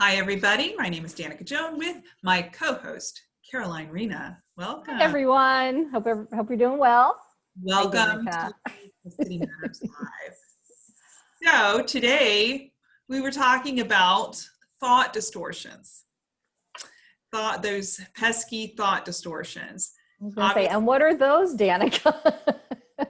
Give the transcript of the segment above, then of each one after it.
Hi, everybody. My name is Danica Joan with my co-host, Caroline Rena. Welcome. Hi, everyone. Hope, hope you're doing well. Welcome Hi, to City Matters Live. So today we were talking about thought distortions. Thought, those pesky thought distortions. I was gonna say, and what are those, Danica?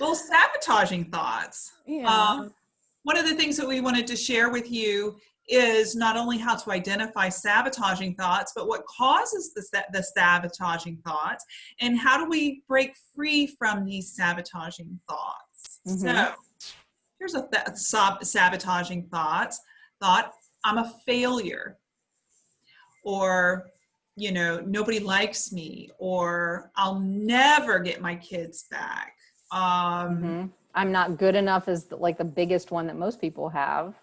well, sabotaging thoughts. Yeah. Um, one of the things that we wanted to share with you is not only how to identify sabotaging thoughts, but what causes the, the sabotaging thoughts and how do we break free from these sabotaging thoughts. Mm -hmm. So here's a th sabotaging thoughts, thought, I'm a failure or, you know, nobody likes me or I'll never get my kids back. Um, mm -hmm. I'm not good enough is like the biggest one that most people have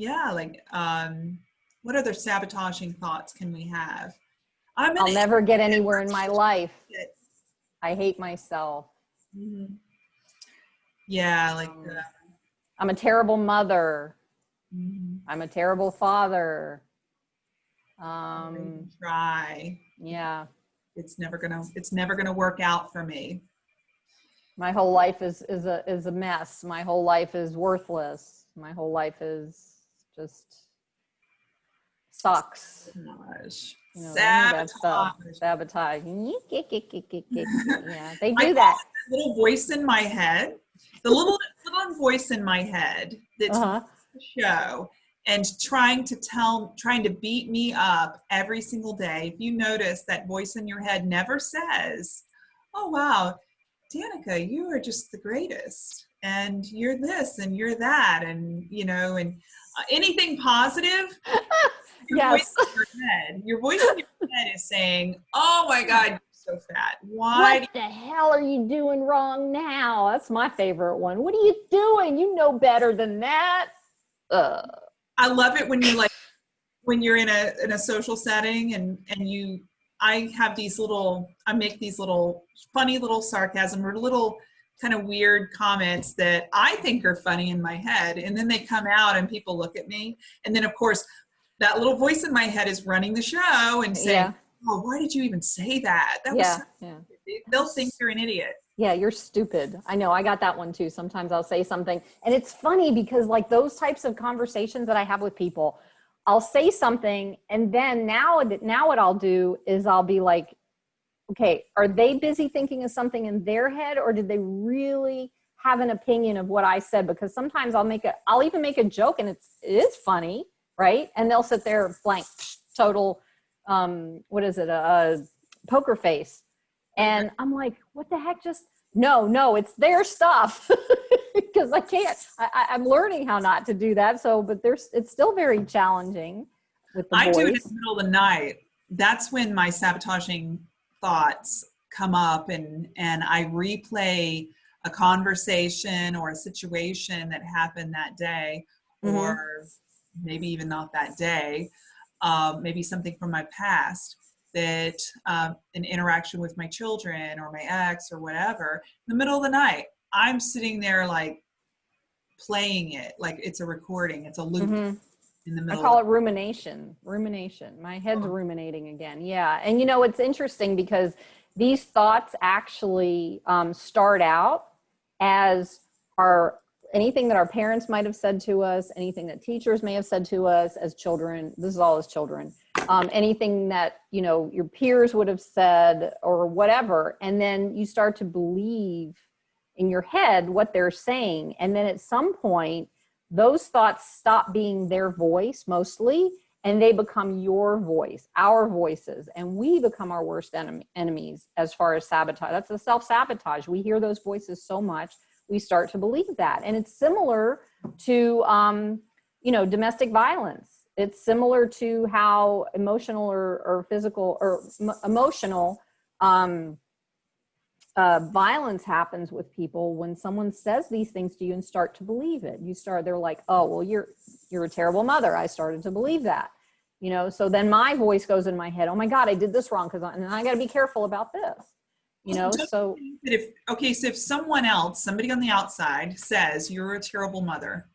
yeah, like um, what other sabotaging thoughts can we have? i will never get anywhere in my life. I hate myself. Mm -hmm. Yeah, like um, I'm a terrible mother. Mm -hmm. I'm a terrible father. Um, try. Yeah. It's never gonna. It's never gonna work out for me. My whole life is is a is a mess. My whole life is worthless. My whole life is just sucks. Gosh. You know, sabotage. Sabotage. yeah, they do that. Little voice in my head, the little little voice in my head that's uh -huh. show and trying to tell, trying to beat me up every single day. If you notice that voice in your head never says, "Oh wow, Danica, you are just the greatest." and you're this and you're that and you know and uh, anything positive? Your yes. voice in your head. Your voice in your head is saying oh my god you're so fat. Why what the hell are you doing wrong now? That's my favorite one. What are you doing? You know better than that. Uh. i love it when you like when you're in a in a social setting and and you i have these little i make these little funny little sarcasm or little kind of weird comments that I think are funny in my head. And then they come out and people look at me. And then of course, that little voice in my head is running the show and saying, yeah. oh, why did you even say that? That yeah, was so yeah. They'll think you're an idiot. Yeah, you're stupid. I know, I got that one too. Sometimes I'll say something. And it's funny because like those types of conversations that I have with people, I'll say something and then now, now what I'll do is I'll be like, okay, are they busy thinking of something in their head or did they really have an opinion of what I said? Because sometimes I'll make a, I'll even make a joke and it's, it is funny, right? And they'll sit there blank, total, um, what is it, a, a poker face. And I'm like, what the heck just, no, no, it's their stuff. because I can't, I, I'm learning how not to do that. So, but there's, it's still very challenging. With the I voice. do it in the middle of the night. That's when my sabotaging thoughts come up and, and I replay a conversation or a situation that happened that day, mm -hmm. or maybe even not that day, um, maybe something from my past that um, an interaction with my children or my ex or whatever, in the middle of the night, I'm sitting there like playing it, like it's a recording, it's a loop. Mm -hmm in the middle. I call it rumination, rumination. My head's oh. ruminating again. Yeah. And you know, it's interesting because these thoughts actually um, start out as our anything that our parents might have said to us, anything that teachers may have said to us as children, this is all as children, um, anything that, you know, your peers would have said or whatever. And then you start to believe in your head what they're saying. And then at some point, those thoughts stop being their voice mostly and they become your voice, our voices, and we become our worst enemy, enemies as far as sabotage. That's the self-sabotage. We hear those voices so much, we start to believe that. And it's similar to, um, you know, domestic violence. It's similar to how emotional or, or physical or emotional um, uh, violence happens with people when someone says these things to you and start to believe it. You start, they're like, oh, well, you're, you're a terrible mother. I started to believe that, you know? So then my voice goes in my head, oh my God, I did this wrong. Cause I, and I got to be careful about this, you know? So if, okay. So if someone else, somebody on the outside says you're a terrible mother,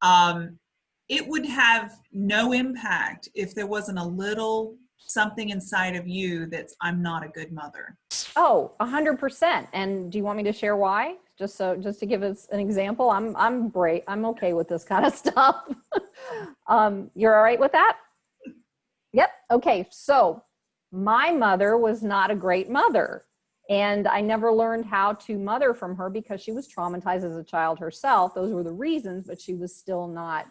um, it would have no impact if there wasn't a little something inside of you that's I'm not a good mother. Oh, a hundred percent. And do you want me to share why? Just so, just to give us an example, I'm, I'm great. I'm okay with this kind of stuff. um, you're all right with that? Yep. Okay. So my mother was not a great mother. And I never learned how to mother from her because she was traumatized as a child herself. Those were the reasons, but she was still not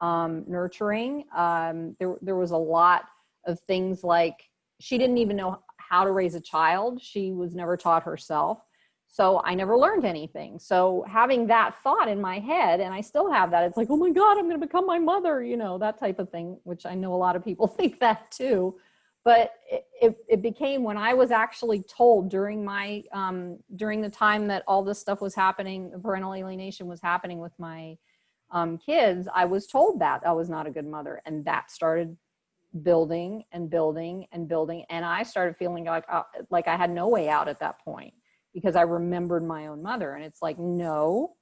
um, nurturing. Um, there, there was a lot of things like she didn't even know how to raise a child. She was never taught herself. So I never learned anything. So having that thought in my head, and I still have that, it's like, oh my God, I'm going to become my mother, you know, that type of thing, which I know a lot of people think that too. But it, it, it became when I was actually told during my, um, during the time that all this stuff was happening, parental alienation was happening with my um, kids, I was told that I was not a good mother. And that started building and building and building. And I started feeling like, uh, like I had no way out at that point because I remembered my own mother. And it's like, no,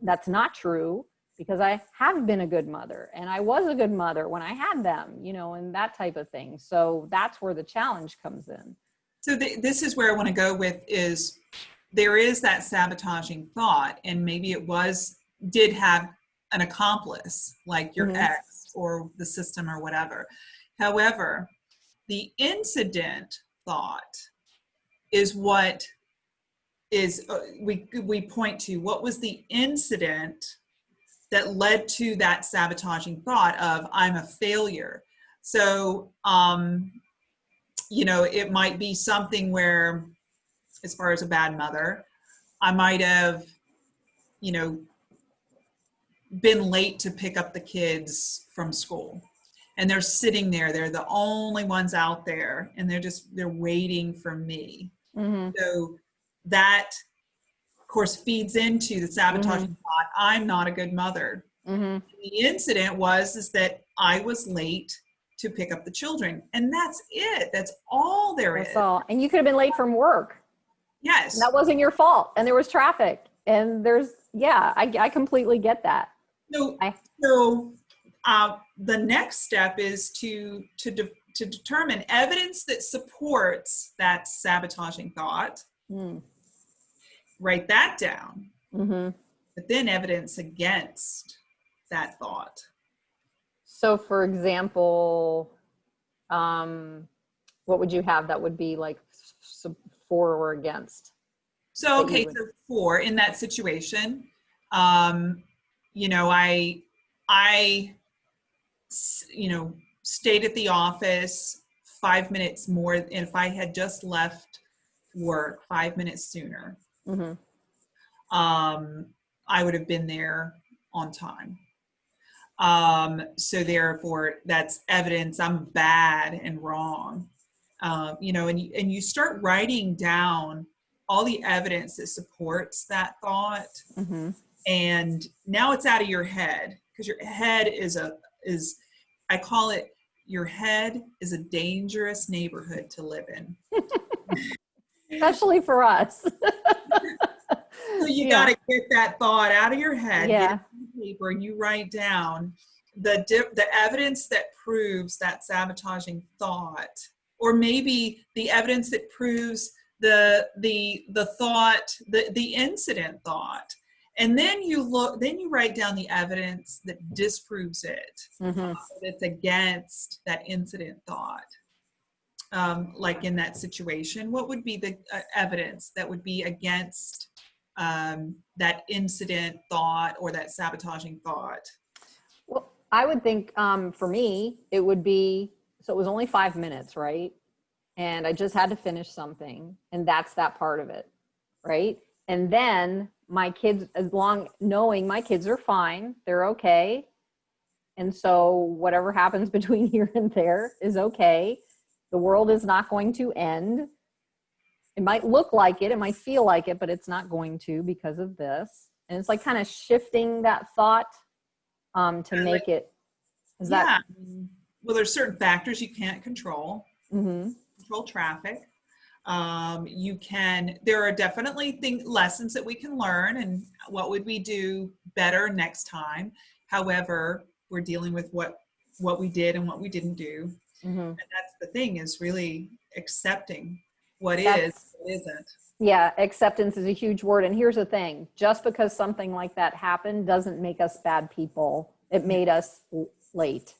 that's not true because I have been a good mother and I was a good mother when I had them, you know, and that type of thing. So that's where the challenge comes in. So th this is where I want to go with is there is that sabotaging thought and maybe it was, did have an accomplice like your mm -hmm. ex or the system or whatever. However, the incident thought is what is uh, we we point to what was the incident that led to that sabotaging thought of I'm a failure. So um, you know, it might be something where, as far as a bad mother, I might have, you know, been late to pick up the kids from school. And they're sitting there they're the only ones out there and they're just they're waiting for me. Mm-hmm. so that of course feeds into the sabotaging mm-hmm. thought i'm not a good mother. Mm-hmm. the incident was is that i was late to pick up the children. And that's it. That's all there that's is. all. And you could have been late from work. Yes. And that wasn't your fault. And there was traffic. And there's yeah i, I completely get that so, I, so uh, the next step is to, to, de to determine evidence that supports that sabotaging thought. Mm. Write that down. Mm -hmm. But then evidence against that thought. So for example, um, what would you have that would be like for or against? So, okay, so for in that situation, um, you know, I, I, you know, stayed at the office five minutes more. And if I had just left work five minutes sooner, mm-hmm. um, I would have been there on time. Um, so therefore, that's evidence I'm bad and wrong. Um, you know, and you, and you start writing down all the evidence that supports that thought. Mm-hmm and now it's out of your head because your head is a is i call it your head is a dangerous neighborhood to live in especially for us so you yeah. got to get that thought out of your head yeah. paper and you write down the the evidence that proves that sabotaging thought or maybe the evidence that proves the the the thought the the incident thought and then you look then you write down the evidence that disproves it mm-hmm. uh, that's against that incident thought um, like in that situation. What would be the uh, evidence that would be against um, that incident thought or that sabotaging thought? Well i would think um, for me it would be so it was only five minutes right? And i just had to finish something and that's that part of it right? And then my kids as long knowing my kids are fine they're okay. And so whatever happens between here and there is okay. The world is not going to end. It might look like it it might feel like it but it's not going to because of this. And it's like kind of shifting that thought um, to make it is yeah. that well there's certain factors you can't control. Mm -hmm. control traffic um, you can, there are definitely lessons that we can learn and what would we do better next time. However, we're dealing with what what we did and what we didn't do Mhm. and that's the thing is really accepting what is That's- what isn't Yeah, acceptance is a huge word. And here's the thing just because something like that happened doesn't make us bad people. It made us late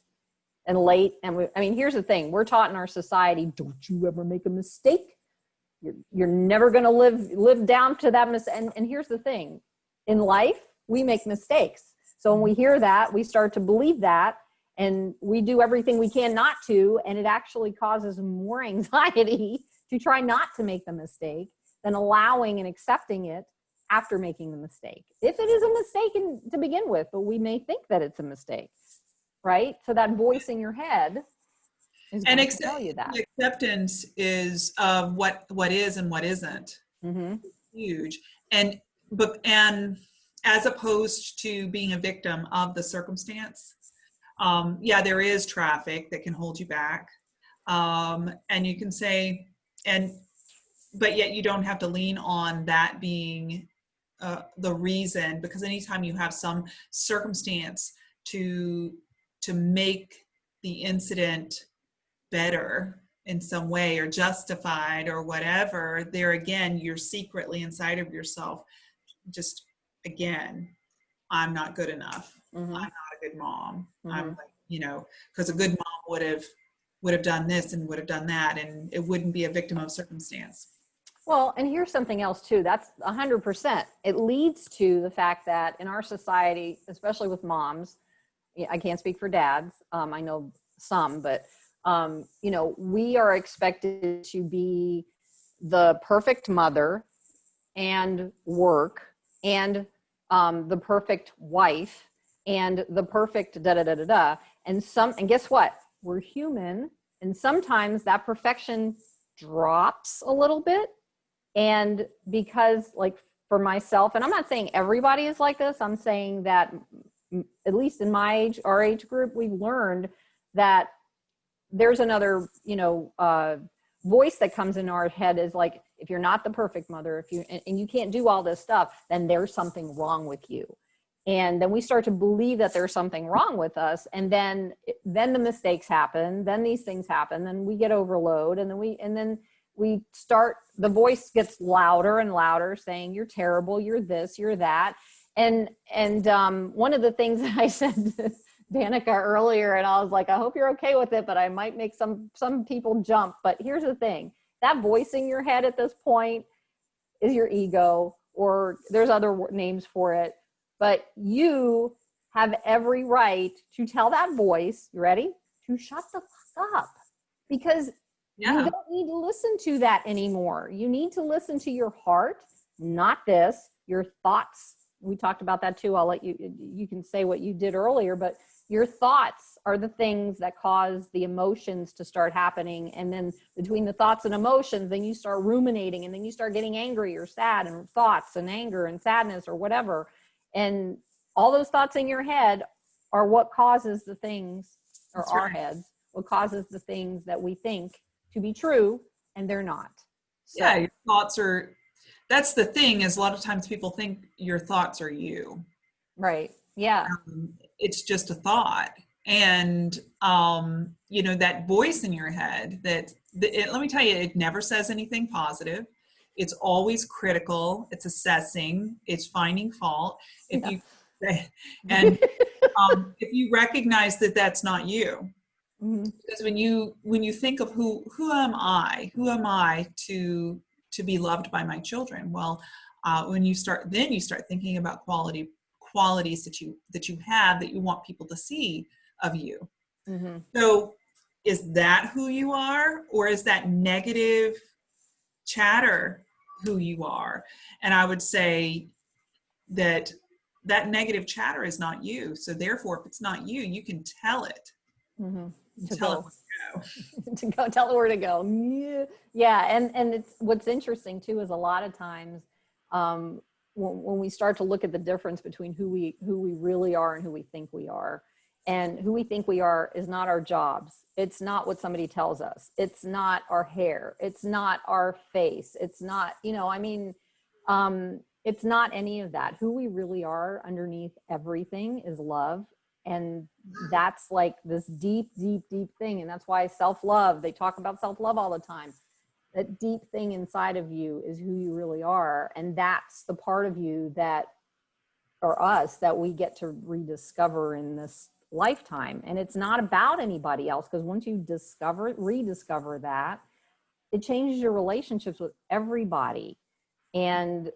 and late. And we, I mean, here's the thing we're taught in our society don't you ever make a mistake. You're, you're never going to live live down to that mistake. And, and here's the thing in life, we make mistakes. So when we hear that, we start to believe that and we do everything we can not to. And it actually causes more anxiety to try not to make the mistake than allowing and accepting it after making the mistake. If it is a mistake in, to begin with, but we may think that it's a mistake, right? So that voice in your head And accept- tell you that. Acceptance is of what what is and what isn't. Hmm huge. And but and as opposed to being a victim of the circumstance um yeah there is traffic that can hold you back. Um and you can say and but yet you don't have to lean on that being uh, the reason because anytime you have some circumstance to to make the incident better in some way or justified or whatever there again you're secretly inside of yourself just again i'm not good enough hmm i'm not a good mom i'm Mhm. like you know because a good mom would have would have done this and would have done that and it wouldn't be a victim of circumstance Well, and here's something else too. That's a 100%. It leads to the fact that in our society, especially with moms, I can't speak for dads. Um, I know some, but um, you know, we are expected to be the perfect mother and work and um, the perfect wife and the perfect da da da da da. And some, and guess what? We're human, and sometimes that perfection drops a little bit and because like for myself and i'm not saying everybody is like this i'm saying that at least in my age our age group we've learned that there's another you know uh, voice that comes in our head is like if you're not the perfect mother if you and, and you can't do all this stuff then there's something wrong with you. And then we start to believe that there's something wrong with us and then then the mistakes happen then these things happen then we get overload and then we and then we start the voice gets louder and louder saying you're terrible you're this you're that. And and um, one of the things that i said danica earlier and i was like i hope you're okay with it but i might make some some people jump but here's the thing that voice in your head at this point is your ego or there's other names for it but you have every right to tell that voice you ready to shut the fuck up because you don't need to listen to that anymore. You need to listen to your heart, not this, your thoughts. We talked about that too. I'll let you, you can say what you did earlier, but your thoughts are the things that cause the emotions to start happening. And then between the thoughts and emotions, then you start ruminating and then you start getting angry or sad and thoughts and anger and sadness or whatever. And all those thoughts in your head are what causes the things, or That's our right. heads, what causes the things that we think to be true and they're not. So, yeah your thoughts are that's the thing is a lot of times people think your thoughts are you right. Yeah. um, it's just a thought. And um, you know that voice in your head that the, it, let me tell you it never says anything positive. It's always critical. It's assessing. It's finding fault. If Yeah. you and um, if you recognize that that's not you. Mhm. because when you when you think of who who am i? Who am i to to be loved by my children? Well uh, when you start then you start thinking about quality qualities that you that you have that you want people to see of you Mhm. so is that who you are or is that negative chatter who you are and i would say that that negative chatter is not you so therefore if it's not you you can tell it Mhm. To tell it go. to go. to go tell it where to go. Yeah. Yeah. And, and it's, what's interesting too, is a lot of times, um, when, when we start to look at the difference between who we, who we really are and who we think we are and who we think we are is not our jobs. It's not what somebody tells us. It's not our hair. It's not our face. It's not, you know, I mean, um, it's not any of that. Who we really are underneath everything is love. And that's like this deep, deep, deep thing. And that's why self-love, they talk about self-love all the time. That deep thing inside of you is who you really are. And that's the part of you that, or us, that we get to rediscover in this lifetime. And it's not about anybody else because once you discover, rediscover that, it changes your relationships with everybody. And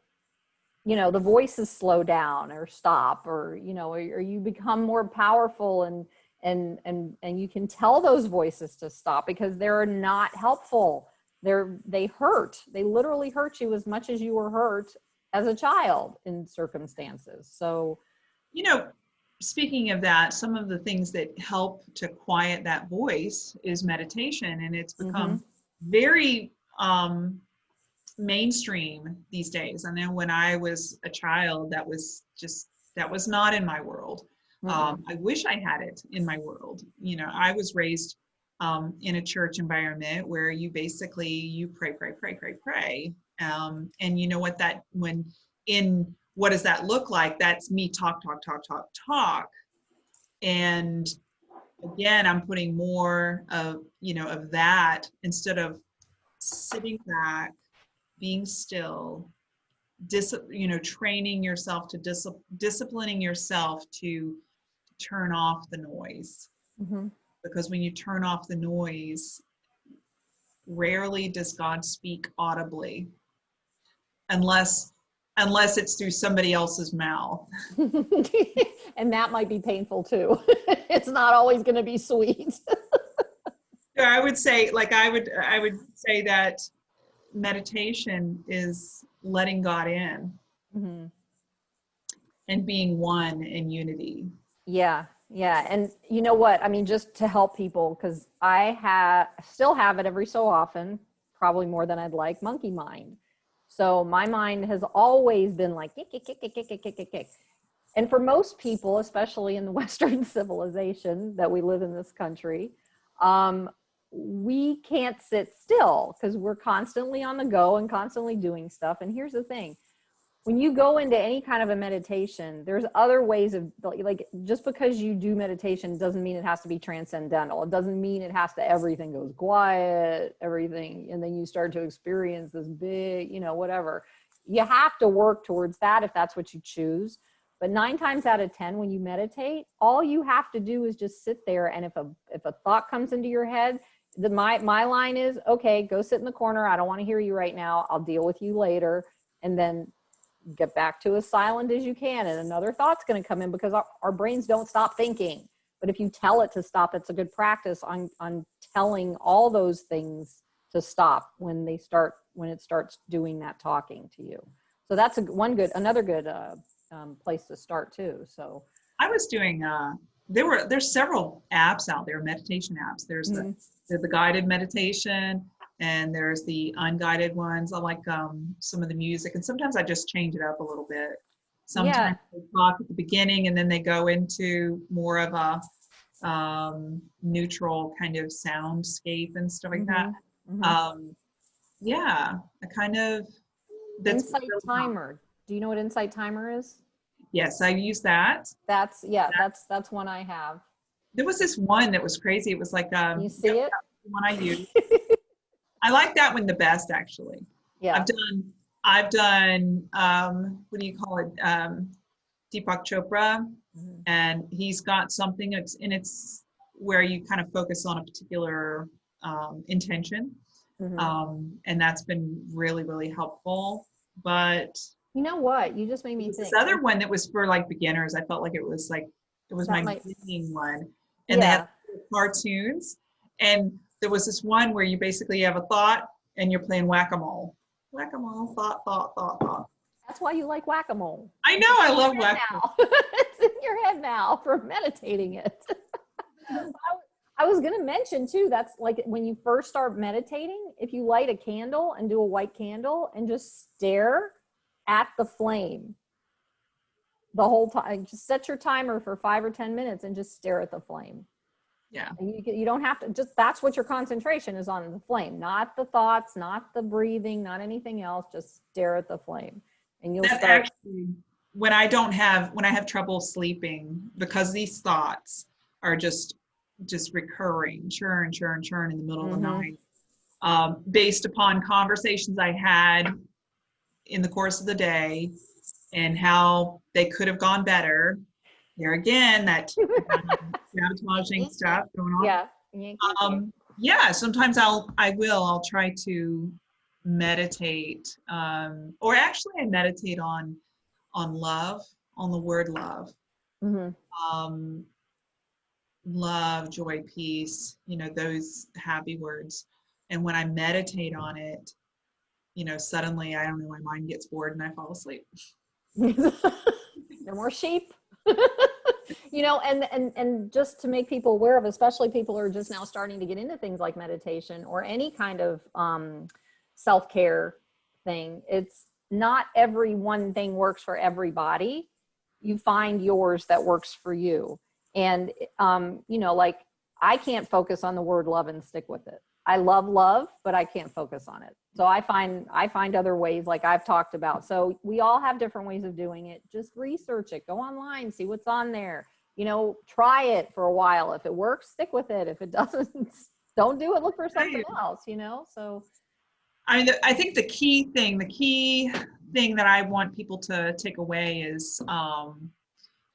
you know the voices slow down or stop or you know or, or, you become more powerful and and and and you can tell those voices to stop because they're not helpful they're they hurt they literally hurt you as much as you were hurt as a child in circumstances so you know speaking of that some of the things that help to quiet that voice is meditation and it's become mm-hmm. very um mainstream these days. And then when I was a child, that was just, that was not in my world. Mm-hmm. Um, I wish I had it in my world. You know, I was raised um, in a church environment where you basically, you pray, pray, pray, pray, pray. Um, and you know what that, when in, what does that look like? That's me talk, talk, talk, talk, talk. And again, I'm putting more of, you know, of that instead of sitting back being still, dis, you know, training yourself to dis, disciplining yourself to turn off the noise. Mm-hmm. Because when you turn off the noise, rarely does God speak audibly, unless unless it's through somebody else's mouth. and that might be painful too. it's not always going to be sweet. I would say, like I would, I would say that meditation is letting God in mm-hmm. and being one in unity. Yeah, yeah. And you know what? I mean, just to help people, because I have still have it every so often, probably more than I'd like, monkey mind. So my mind has always been like kick, kick, kick, kick, kick, kick, kick, kick. And for most people, especially in the Western civilization that we live in this country, um, we can't sit still because we're constantly on the go and constantly doing stuff. And here's the thing when you go into any kind of a meditation, there's other ways of like just because you do meditation doesn't mean it has to be transcendental. It doesn't mean it has to everything goes quiet, everything, and then you start to experience this big, you know, whatever. You have to work towards that if that's what you choose. But nine times out of 10, when you meditate, all you have to do is just sit there. And if a if a thought comes into your head, the my my line is okay go sit in the corner i don't want to hear you right now i'll deal with you later and then get back to as silent as you can and another thought's going to come in because our, our brains don't stop thinking. But if you tell it to stop it's a good practice on on telling all those things to stop when they start when it starts doing that talking to you. So that's a one good another good uh, um, place to start too so. I was doing uh there were there's several apps out there meditation apps. There's mm-hmm. the there's the guided meditation and there's the unguided ones. I like um, some of the music and sometimes I just change it up a little bit. Sometimes yeah. they talk at the beginning and then they go into more of a um, neutral kind of soundscape and stuff like mm-hmm. that. Mm-hmm. Um, yeah, a kind of that's insight timer. Do you know what insight timer is? Yes, I use that. That's yeah, that's that's one I have. There was this one that was crazy. It was like um you see it? one I use. I like that one the best actually. Yeah. I've done I've done um what do you call it? Um Deepak Chopra mm-hmm. and he's got something it's and it's where you kind of focus on a particular um, intention. Mm-hmm. Um, and that's been really, really helpful. But you know what? You just made me think. This other one that was for like beginners. I felt like it was like it was that my might... beginning one and yeah. they had cartoons. And there was this one where you basically have a thought and you're playing whack-a-mole. Whack-a-mole, thought, thought, thought, thought. That's why you like whack-a-mole. I know, I love whack-a-mole. it's in your head now for meditating it. I was going to mention too, that's like when you first start meditating, if you light a candle and do a white candle and just stare at the flame the whole time. Just set your timer for five or 10 minutes and just stare at the flame. Yeah. You, you don't have to just, that's what your concentration is on the flame, not the thoughts, not the breathing, not anything else. Just stare at the flame and you'll That's start. Actually, when I don't have, when I have trouble sleeping because these thoughts, are just just recurring, churn, churn, churn in the middle of the Mhm. night, um, based upon conversations I had in the course of the day and how they could have gone better. There again, that sabotaging stuff going on. Yeah. Um, yeah, sometimes I'll, I will, I'll try to meditate, um, or actually I meditate on, on love, on the word love. Mhm. Um, love, joy, peace, you know, those happy words. And when I meditate on it, you know, suddenly, I don't know, my mind gets bored and I fall asleep. no more sheep you know and and and just to make people aware of especially people who are just now starting to get into things like meditation or any kind of um, self-care thing it's not every one thing works for everybody you find yours that works for you. And um, you know like i can't focus on the word love and stick with it. I love love but i can't focus on it. So i find i find other ways like i've talked about. So we all have different ways of doing it. Just research it. Go online see what's on there you know try it for a while. If it works stick with it. If it doesn't don't do it look for something else you know? So I mean, I think the key thing, the key thing that I want people to take away is um,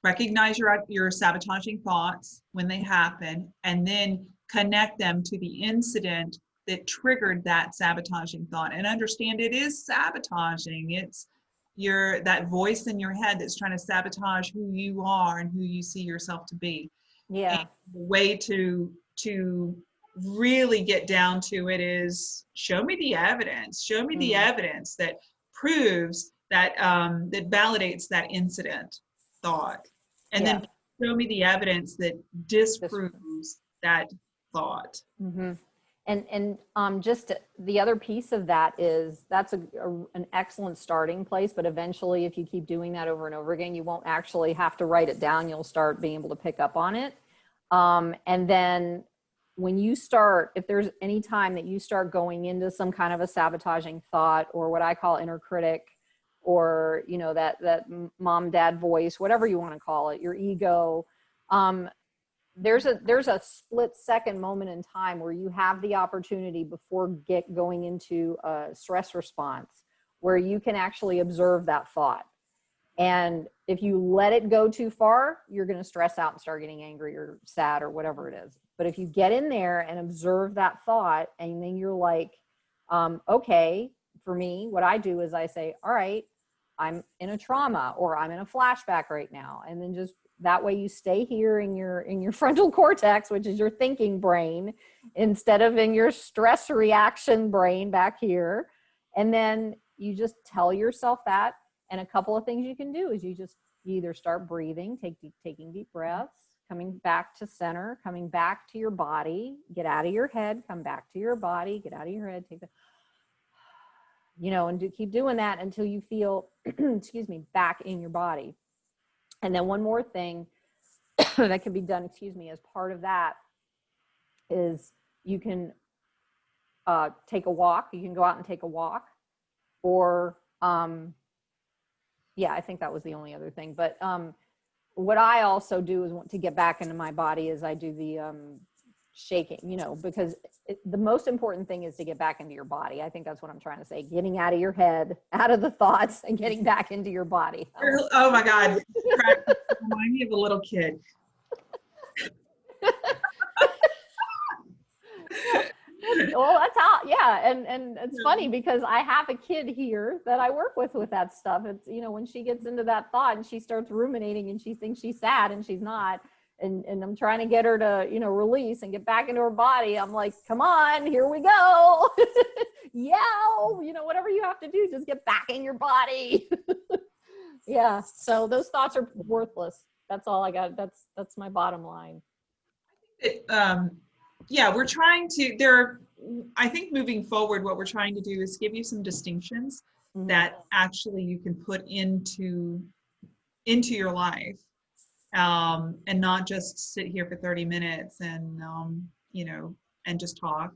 recognize your your sabotaging thoughts when they happen, and then connect them to the incident that triggered that sabotaging thought, and understand it is sabotaging. It's your that voice in your head that's trying to sabotage who you are and who you see yourself to be. Yeah. The way to to really get down to it is show me the evidence. Show me the Mhm. evidence that proves that um, that validates that incident thought. And then show me the evidence that disproves that thought. Hmm And and um, just the other piece of that is that's a, a- an excellent starting place. But eventually, if you keep doing that over and over again, you won't actually have to write it down. You'll start being able to pick up on it. Um, and then when you start, if there's any time that you start going into some kind of a sabotaging thought or what I call inner critic, or you know that that mom dad voice, whatever you want to call it, your ego. Um, there's a there's a split second moment in time where you have the opportunity before get going into a stress response where you can actually observe that thought. And if you let it go too far you're going to stress out and start getting angry or sad or whatever it is. But if you get in there and observe that thought and then you're like um, okay for me what i do is i say all right i'm in a trauma or i'm in a flashback right now and then just that way you stay here in your in your frontal cortex which is your thinking brain instead of in your stress reaction brain back here. And then you just tell yourself that and a couple of things you can do is you just either start breathing take deep, taking deep breaths coming back to center coming back to your body get out of your head come back to your body get out of your head take the you know and do, keep doing that until you feel excuse me back in your body and then one more thing that can be done, excuse me, as part of that is you can uh, take a walk. You can go out and take a walk or, um, yeah, I think that was the only other thing. But um, what I also do is want to get back into my body is I do the um, shaking, you know, because it, the most important thing is to get back into your body. I think that's what I'm trying to say. Getting out of your head, out of the thoughts and getting back into your body. oh my god remind me of a little kid well that's how yeah and and it's funny because i have a kid here that i work with with that stuff it's you know when she gets into that thought and she starts ruminating and she thinks she's sad and she's not and and i'm trying to get her to you know release and get back into her body. I'm like come on here we go. Yeah you know whatever you have to do just get back in your body. Yeah. So those thoughts are worthless. That's all i got. That's that's my bottom line. It, um, yeah, we're trying to, there, are- I think moving forward, what we're trying to do is give you some distinctions Mhm. that actually you can put into, into your life. Um, and not just sit here for 30 minutes and, um, you know, and just talk.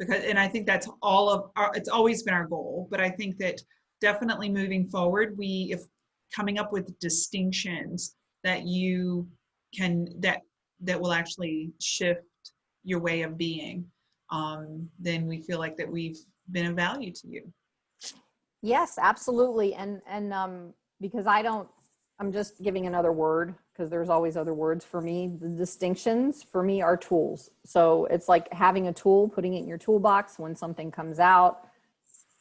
Because, and I think that's all of our, it's always been our goal, but I think that definitely moving forward, we, if coming up with distinctions that you can, that that will actually shift your way of being, um, then we feel like that we've been of value to you. Yes, absolutely. And, and, um, because I don't, I'm just giving another word because there's always other words for me. The distinctions for me are tools. So it's like having a tool, putting it in your toolbox when something comes out.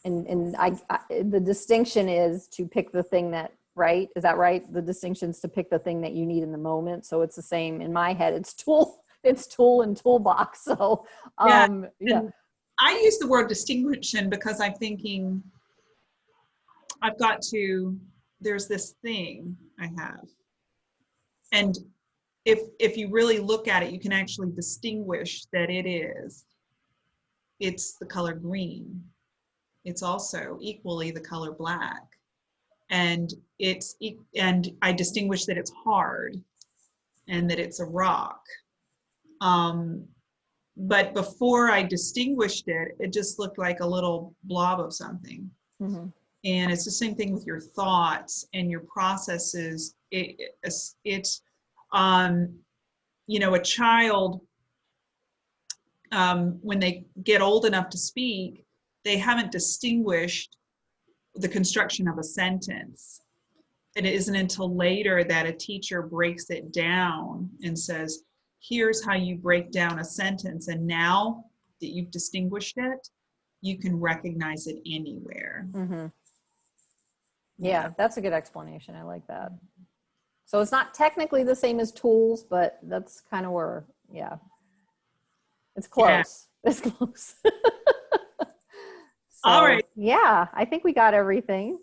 And, and I, I, the distinction is to pick the thing that, right? Is that right? The distinction is to pick the thing that you need in the moment. So it's the same in my head. It's tool, it's tool and toolbox. So, Yeah, um, yeah. And I use the word distinction because I'm thinking I've got to, there's this thing I have. And if if you really look at it, you can actually distinguish that it is. It's the color green. It's also equally the color black. And it's and I distinguish that it's hard and that it's a rock. Um, but before I distinguished it, it just looked like a little blob of something. Mhm. And it's the same thing with your thoughts and your processes. It, it's, it's, um, you know, a child, um, when they get old enough to speak, they haven't distinguished the construction of a sentence. And it isn't until later that a teacher breaks it down and says, here's how you break down a sentence. And now that you've distinguished it, you can recognize it anywhere. hmm Yeah, that's a good explanation. I like that. So it's not technically the same as tools, but that's kind of where, yeah. It's Yeah. close. It's close. All So, right. Yeah, I think we got everything,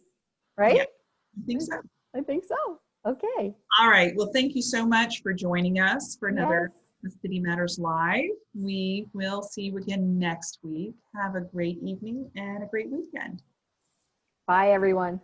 right? Yeah. I think so. I think so. Okay. All right. Well, thank you so much for joining us for another City Matters Live. We will see you again next week. Have a great evening and a great weekend. Bye, everyone.